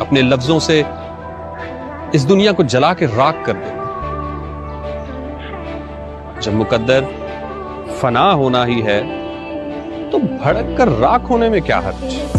اپنے لفظوں سے اس دنیا کو جلا کے راک کر دے۔ جب مقدر فنا ہونا ہی ہے، تو بھڑک کر راک ہونے میں کیا حرج؟